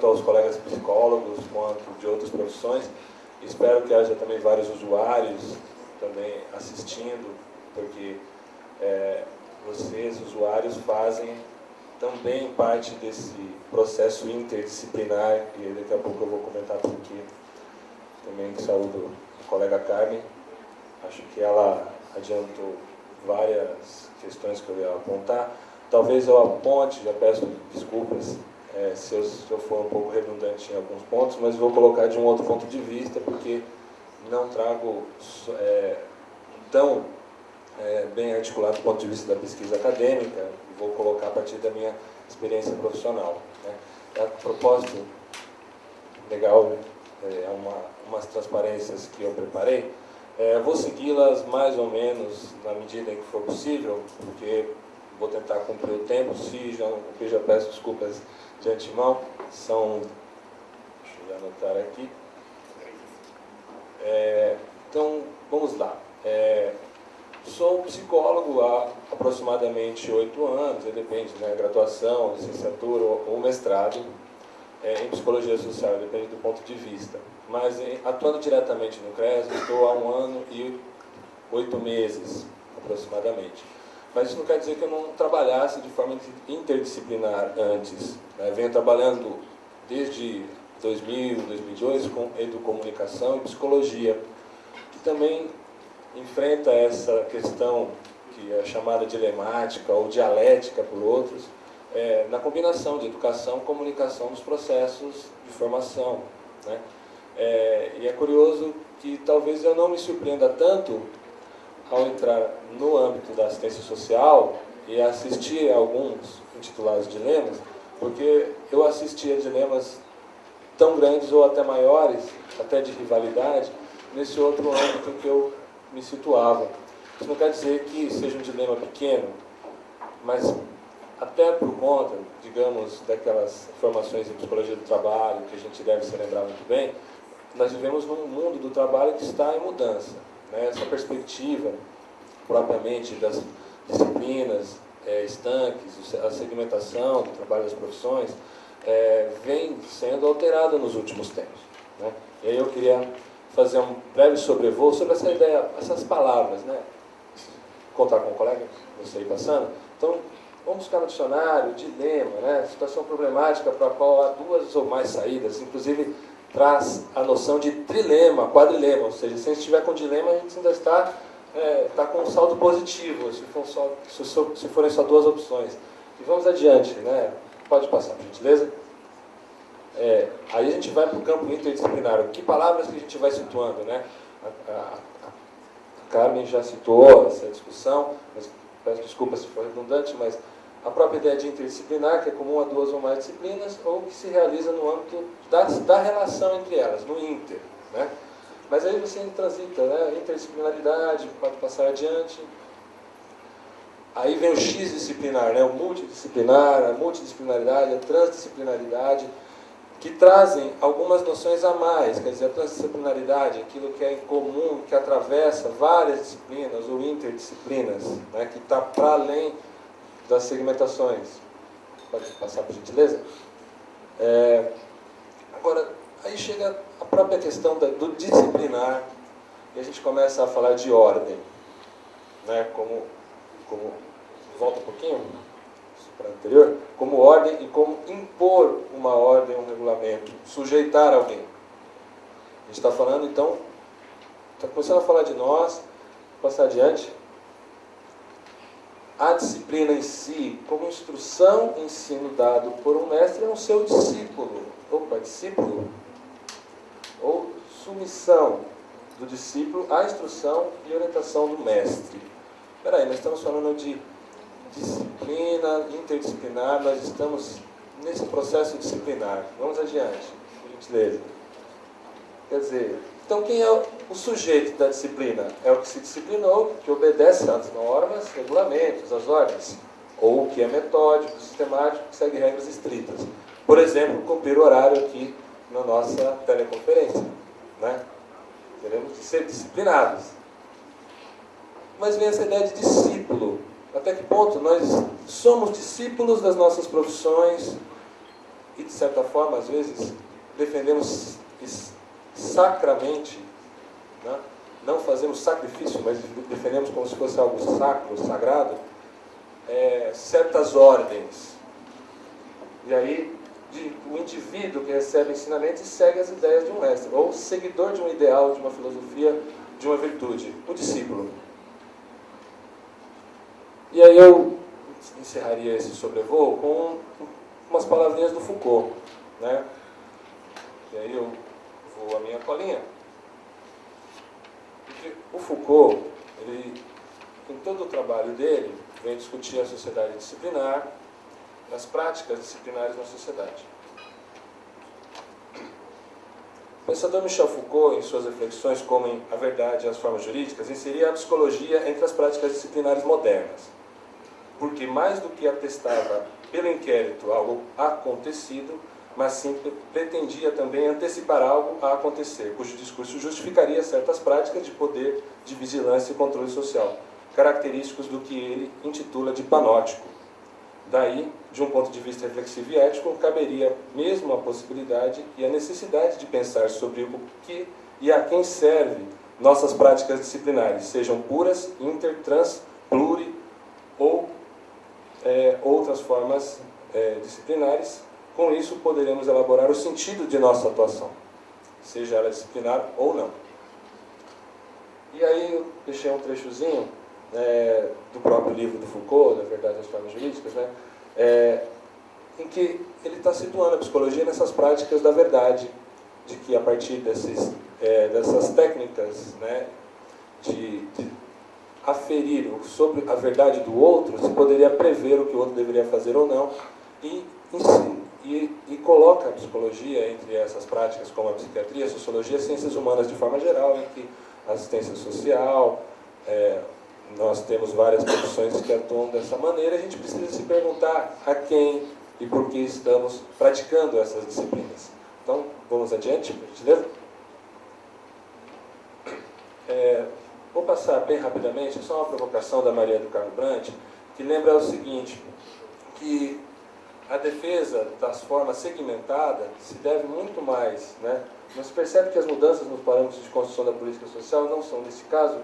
tanto aos colegas psicólogos quanto de outras profissões. Espero que haja também vários usuários também assistindo, porque é, vocês, usuários, fazem também parte desse processo interdisciplinar, e daqui a pouco eu vou comentar por aqui. Também saúdo a colega Carmen, acho que ela adiantou várias questões que eu ia apontar. Talvez eu aponte, já peço desculpas é, se, eu, se eu for um pouco redundante em alguns pontos, mas vou colocar de um outro ponto de vista, porque não trago é, tão é, bem articulado do ponto de vista da pesquisa acadêmica, vou colocar a partir da minha experiência profissional. Né? A propósito, legal, é uma, umas transparências que eu preparei, é, vou segui-las mais ou menos na medida em que for possível, porque vou tentar cumprir o tempo, se já já peço desculpas de antemão, são, deixa eu anotar aqui, é, então, vamos lá. É, sou psicólogo há aproximadamente oito anos, depende, né, graduação, licenciatura ou mestrado é, em psicologia social, depende do ponto de vista. Mas em, atuando diretamente no CRES, estou há um ano e oito meses, aproximadamente. Mas isso não quer dizer que eu não trabalhasse de forma interdisciplinar antes. Né? Venho trabalhando desde 2000, 2002 com educomunicação e psicologia, que também enfrenta essa questão que é chamada dilemática ou dialética por outros, é, na combinação de educação e comunicação nos processos de formação. Né? É, e é curioso que talvez eu não me surpreenda tanto ao entrar no âmbito da assistência social e assistir a alguns intitulados dilemas, porque eu assisti a dilemas tão grandes ou até maiores, até de rivalidade, nesse outro âmbito que eu me situava. Isso não quer dizer que seja um dilema pequeno, mas até por conta, digamos, daquelas formações em psicologia do trabalho, que a gente deve se lembrar muito bem, nós vivemos num mundo do trabalho que está em mudança. Né? Perspectiva, propriamente, das disciplinas é, estanques, a segmentação do trabalho das profissões, é, vem sendo alterada nos últimos tempos. Né? E aí eu queria fazer um breve sobrevoo sobre essa ideia, essas palavras, né? Contar com o colega, você aí passando. Então, vamos buscar no dicionário, dilema, né? Situação problemática para a qual há duas ou mais saídas, inclusive traz a noção de trilema, quadrilema, ou seja, se a gente estiver com dilema, a gente ainda está, é, está com um saldo positivo, se, for só, se forem só duas opções. E vamos adiante, né? Pode passar, por gentileza. É, aí a gente vai para o campo interdisciplinar. Que palavras que a gente vai situando, né? A, a, a Carmen já citou essa discussão, mas peço desculpa se for redundante, mas a própria ideia de interdisciplinar, que é comum a duas ou mais disciplinas, ou que se realiza no âmbito da, da relação entre elas, no inter. Né? Mas aí você transita, né? interdisciplinaridade, pode passar adiante. Aí vem o X disciplinar, né? o multidisciplinar, a multidisciplinaridade, a transdisciplinaridade, que trazem algumas noções a mais, quer dizer, a transdisciplinaridade, aquilo que é comum, que atravessa várias disciplinas ou interdisciplinas, né? que está para além das segmentações. Pode passar, por gentileza? É, agora, aí chega a própria questão do disciplinar, e a gente começa a falar de ordem. Né? Como, como, volta um pouquinho para o anterior, como ordem e como impor uma ordem, um regulamento, sujeitar alguém. A gente está falando, então, está começando a falar de nós, passar adiante, a disciplina em si, como instrução ensino dado por um mestre, é um seu discípulo. Opa, discípulo. Ou submissão do discípulo à instrução e orientação do mestre. Espera aí, nós estamos falando de disciplina interdisciplinar, nós estamos nesse processo disciplinar. Vamos adiante, por gentileza. Quer dizer, então, quem é o sujeito da disciplina? É o que se disciplinou, que obedece às normas, regulamentos, às ordens. Ou o que é metódico, sistemático, que segue regras estritas. Por exemplo, cumprir o horário aqui na nossa teleconferência. Né? Teremos que ser disciplinados. mas vem essa ideia de discípulo. Até que ponto nós somos discípulos das nossas profissões e, de certa forma, às vezes, defendemos sacramente, né? não fazemos sacrifício, mas defendemos como se fosse algo sacro, sagrado, é, certas ordens. E aí, de, o indivíduo que recebe ensinamento e segue as ideias de um mestre, ou seguidor de um ideal, de uma filosofia, de uma virtude, o discípulo. E aí eu encerraria esse sobrevoo com umas palavrinhas do Foucault. Né? E aí eu vou a minha colinha. O Foucault, ele, em todo o trabalho dele, vem discutir a sociedade disciplinar, as práticas disciplinares na sociedade. O pensador Michel Foucault, em suas reflexões como A Verdade e as Formas Jurídicas, inseria a psicologia entre as práticas disciplinares modernas, porque mais do que atestava pelo inquérito algo acontecido, mas sim pretendia também antecipar algo a acontecer, cujo discurso justificaria certas práticas de poder, de vigilância e controle social, característicos do que ele intitula de panótico. Daí, de um ponto de vista reflexivo e ético, caberia mesmo a possibilidade e a necessidade de pensar sobre o que e a quem serve nossas práticas disciplinares, sejam puras, inter, trans, pluri ou é, outras formas é, disciplinares. Com isso, poderemos elaborar o sentido de nossa atuação, seja ela disciplinar ou não. E aí eu deixei um trechozinho é, do próprio livro do Foucault, da Verdade das Formas Jurídicas, né, é, em que ele está situando a psicologia nessas práticas da verdade, de que a partir desses, é, dessas técnicas né, de, de aferir sobre a verdade do outro, se poderia prever o que o outro deveria fazer ou não, e, e, e coloca a psicologia entre essas práticas, como a psiquiatria, a sociologia, as ciências humanas de forma geral, em que assistência social, é, nós temos várias profissões que atuam dessa maneira, a gente precisa se perguntar a quem e por que estamos praticando essas disciplinas. Então, vamos adiante, por gentileza. É, vou passar bem rapidamente, só uma provocação da Maria do Carmo Brandt, que lembra o seguinte, que a defesa das formas segmentadas se deve muito mais, né? Mas percebe que as mudanças nos parâmetros de construção da política social não são, nesse caso,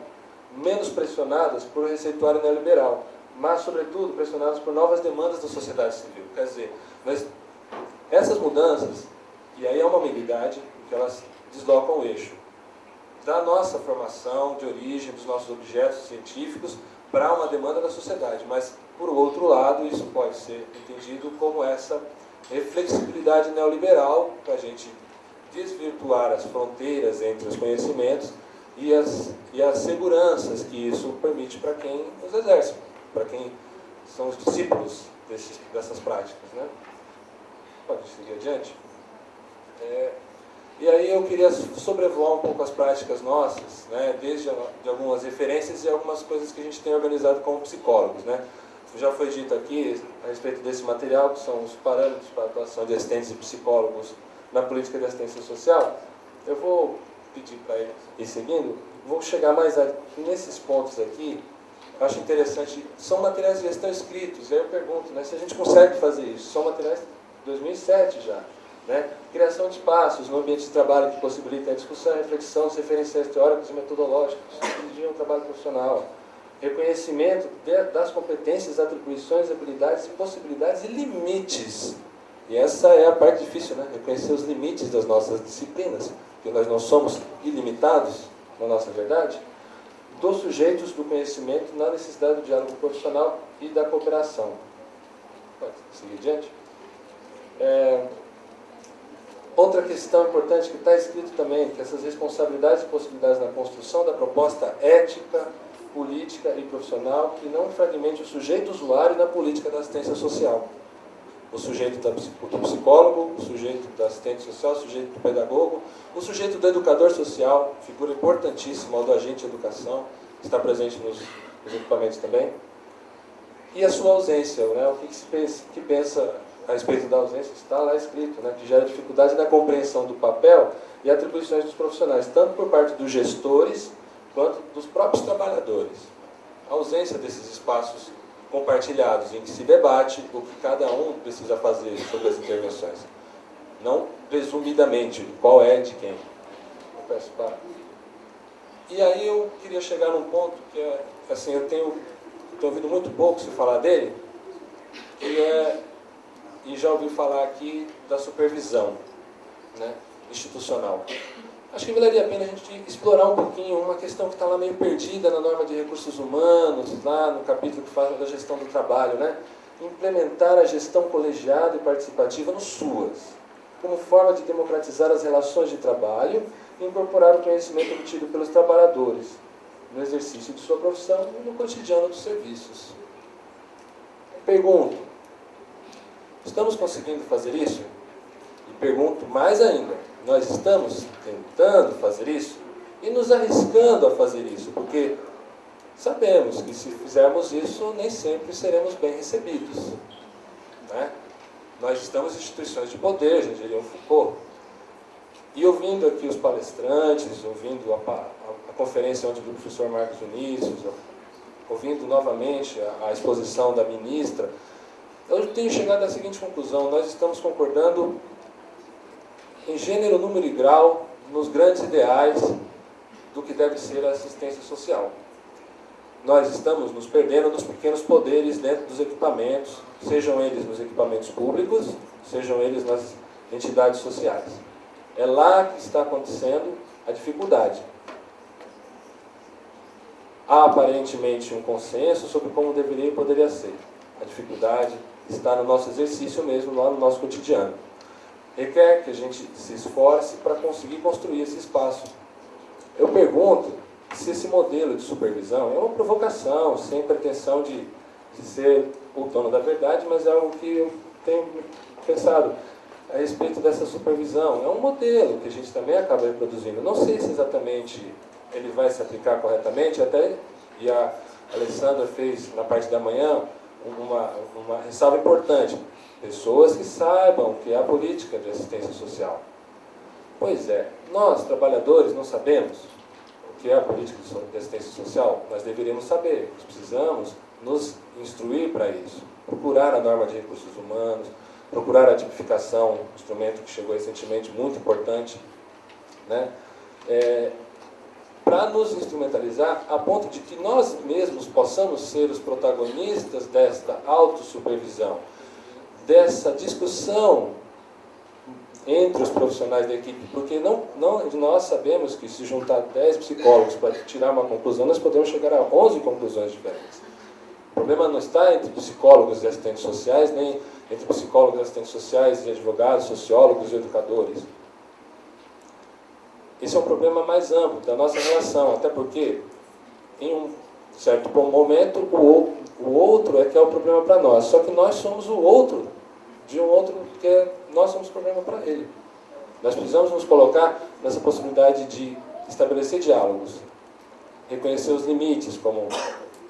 menos pressionadas por receituário neoliberal, mas, sobretudo, pressionadas por novas demandas da sociedade civil. Quer dizer, essas mudanças, e aí é uma ambiguidade, que elas deslocam o eixo da nossa formação, de origem, dos nossos objetos científicos, para uma demanda da sociedade. Mas, por outro lado, isso pode ser entendido como essa reflexibilidade neoliberal, para a gente desvirtuar as fronteiras entre os conhecimentos e as, e as seguranças que isso permite para quem os exerce, para quem são os discípulos desses, dessas práticas. Né? Pode seguir adiante? É, e aí eu queria sobrevoar um pouco as práticas nossas, né, desde de algumas referências e algumas coisas que a gente tem organizado como psicólogos. Né? Já foi dito aqui a respeito desse material, que são os parâmetros para a atuação de assistentes e psicólogos na política de assistência social. Eu vou pedir para ele ir seguindo, vou chegar mais a, nesses pontos aqui. Acho interessante, são materiais que já estão escritos. Aí eu pergunto, né, se a gente consegue fazer isso, são materiais de 2007 já. Né? Criação de espaços no ambiente de trabalho que possibilitem a discussão, reflexão, referenciais teóricos e metodológicos, dirigir um trabalho profissional. Reconhecimento de, das competências, atribuições, habilidades, possibilidades e limites. E essa é a parte difícil, né? Reconhecer os limites das nossas disciplinas que nós não somos ilimitados na nossa verdade, dos sujeitos do conhecimento na necessidade do diálogo profissional e da cooperação. Pode seguir adiante? É, outra questão importante que está escrito também, que essas responsabilidades e possibilidades na construção da proposta ética, política e profissional que não fragmente o sujeito usuário na política da assistência social o sujeito do psicólogo, o sujeito do assistente social, o sujeito do pedagogo, o sujeito do educador social, figura importantíssima, do agente de educação, que está presente nos, nos equipamentos também. E a sua ausência, né? o que, se pensa, que pensa a respeito da ausência, está lá escrito, né? que gera dificuldade na compreensão do papel e atribuições dos profissionais, tanto por parte dos gestores quanto dos próprios trabalhadores. a ausência desses espaços compartilhados, em que se debate o que cada um precisa fazer sobre as intervenções. Não presumidamente, qual é de quem. Eu peço para. E aí eu queria chegar num ponto que é, assim, eu tenho, tenho ouvido muito pouco se falar dele, que é, e já ouvi falar aqui da supervisão né, institucional. Acho que valeria a pena a gente explorar um pouquinho uma questão que está lá meio perdida na norma de recursos humanos, lá no capítulo que fala da gestão do trabalho, né? Implementar a gestão colegiada e participativa no SUAS, como forma de democratizar as relações de trabalho e incorporar o conhecimento obtido pelos trabalhadores no exercício de sua profissão e no cotidiano dos serviços. Pergunto, estamos conseguindo fazer isso? E pergunto mais ainda, nós estamos tentando fazer isso e nos arriscando a fazer isso, porque sabemos que se fizermos isso, nem sempre seremos bem recebidos. Né? Nós estamos em instituições de poder, já diria o Foucault. E ouvindo aqui os palestrantes, ouvindo a, a, a conferência onde do professor Marcos Vinícius, ouvindo novamente a, a exposição da ministra, eu tenho chegado à seguinte conclusão, nós estamos concordando em gênero, número e grau, nos grandes ideais do que deve ser a assistência social. Nós estamos nos perdendo nos pequenos poderes dentro dos equipamentos, sejam eles nos equipamentos públicos, sejam eles nas entidades sociais. É lá que está acontecendo a dificuldade. Há aparentemente um consenso sobre como deveria e poderia ser. A dificuldade está no nosso exercício mesmo, lá no nosso cotidiano requer que a gente se esforce para conseguir construir esse espaço. Eu pergunto se esse modelo de supervisão é uma provocação, sem pretensão de, de ser o dono da verdade, mas é algo que eu tenho pensado a respeito dessa supervisão. É um modelo que a gente também acaba reproduzindo. Não sei se exatamente ele vai se aplicar corretamente, até e a Alessandra fez na parte da manhã uma, uma ressalva importante. Pessoas que saibam o que é a política de assistência social. Pois é, nós, trabalhadores, não sabemos o que é a política de assistência social. Nós deveríamos saber, nós precisamos nos instruir para isso. Procurar a norma de recursos humanos, procurar a tipificação, um instrumento que chegou recentemente, muito importante, né? É, para nos instrumentalizar a ponto de que nós mesmos possamos ser os protagonistas desta autossupervisão dessa discussão entre os profissionais da equipe, porque não, não, nós sabemos que se juntar 10 psicólogos para tirar uma conclusão, nós podemos chegar a 11 conclusões diferentes. O problema não está entre psicólogos e assistentes sociais, nem entre psicólogos, assistentes sociais e advogados, sociólogos e educadores. Esse é um problema mais amplo da nossa relação, até porque, em um certo momento, o, o outro é que é o problema para nós. Só que nós somos o outro de um outro, porque nós somos problema para ele. Nós precisamos nos colocar nessa possibilidade de estabelecer diálogos, reconhecer os limites, como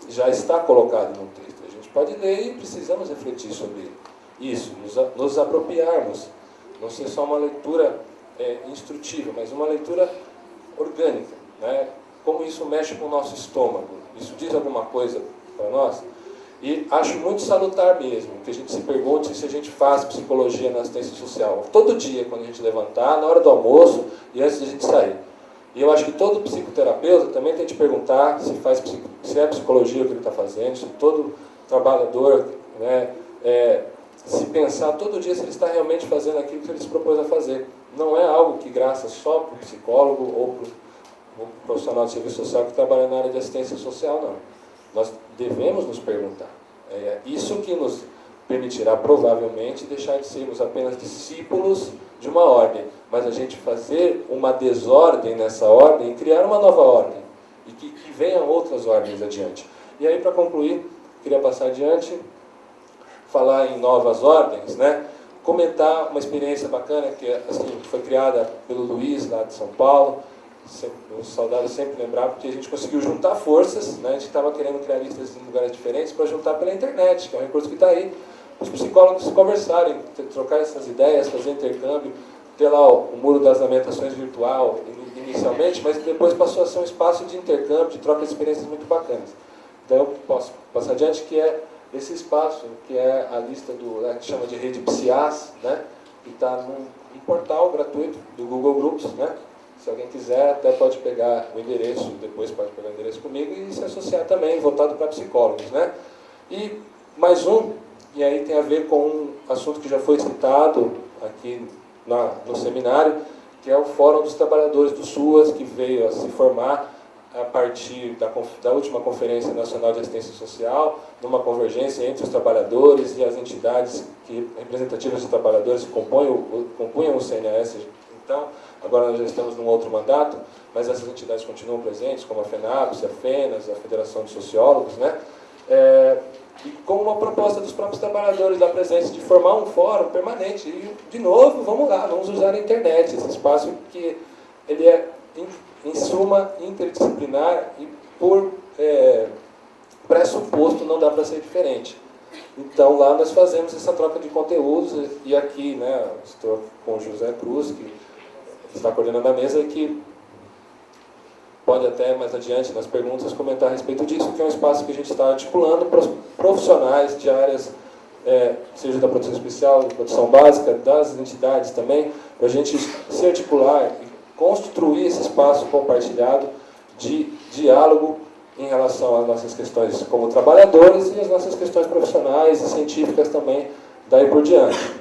já está colocado no texto. A gente pode ler e precisamos refletir sobre isso, nos, nos apropriarmos, não ser só uma leitura é, instrutiva, mas uma leitura orgânica. Né? Como isso mexe com o nosso estômago? Isso diz alguma coisa para nós? E acho muito salutar mesmo que a gente se pergunte se a gente faz psicologia na assistência social. Todo dia, quando a gente levantar, na hora do almoço e antes de a gente sair. E eu acho que todo psicoterapeuta também tem que perguntar se, faz, se é psicologia o que ele está fazendo, se todo trabalhador, né, é, se pensar todo dia se ele está realmente fazendo aquilo que ele se propôs a fazer. Não é algo que graça só para o psicólogo ou para o profissional de serviço social que trabalha na área de assistência social, não. Nós devemos nos perguntar. É isso que nos permitirá, provavelmente, deixar de sermos apenas discípulos de uma ordem, mas a gente fazer uma desordem nessa ordem e criar uma nova ordem. E que, que venham outras ordens adiante. E aí, para concluir, queria passar adiante, falar em novas ordens, né? comentar uma experiência bacana que assim, foi criada pelo Luiz, lá de São Paulo, os saudáveis sempre lembrar, porque a gente conseguiu juntar forças, né? a gente estava querendo criar listas em lugares diferentes para juntar pela internet, que é um recurso que está aí, os psicólogos conversarem, trocar essas ideias, fazer intercâmbio, ter lá o, o muro das lamentações virtual inicialmente, mas depois passou a ser um espaço de intercâmbio, de troca de experiências muito bacanas. Então eu posso passar adiante, que é esse espaço, que é a lista do, né, que chama de rede PSIAS, né, que está num, num portal gratuito do Google Groups, né, se alguém quiser, até pode pegar o endereço, depois pode pegar o endereço comigo e se associar também, voltado para psicólogos. Né? E mais um, e aí tem a ver com um assunto que já foi citado aqui na, no seminário, que é o Fórum dos Trabalhadores do SUAS, que veio a se formar a partir da, da, última Conferência Nacional de Assistência Social, numa convergência entre os trabalhadores e as entidades que, representativas de trabalhadores que compunham, o, compunham o CNAS. Então, agora nós já estamos num outro mandato, mas essas entidades continuam presentes, como a FENAPS, a FENAS, a Federação de Sociólogos, né? É, e com uma proposta dos próprios trabalhadores da presença de formar um fórum permanente. E, de novo, vamos lá, vamos usar a internet, esse espaço que ele é em suma, interdisciplinar e por é, pressuposto não dá para ser diferente. Então lá nós fazemos essa troca de conteúdos e aqui, né, estou com o José Cruz, que está coordenando a mesa, que pode até mais adiante nas perguntas comentar a respeito disso, que é um espaço que a gente está articulando para os profissionais de áreas, é, seja da produção especial, da produção básica, das entidades também, para a gente se articular construir esse espaço compartilhado de diálogo em relação às nossas questões como trabalhadores e as nossas questões profissionais e científicas também, daí por diante.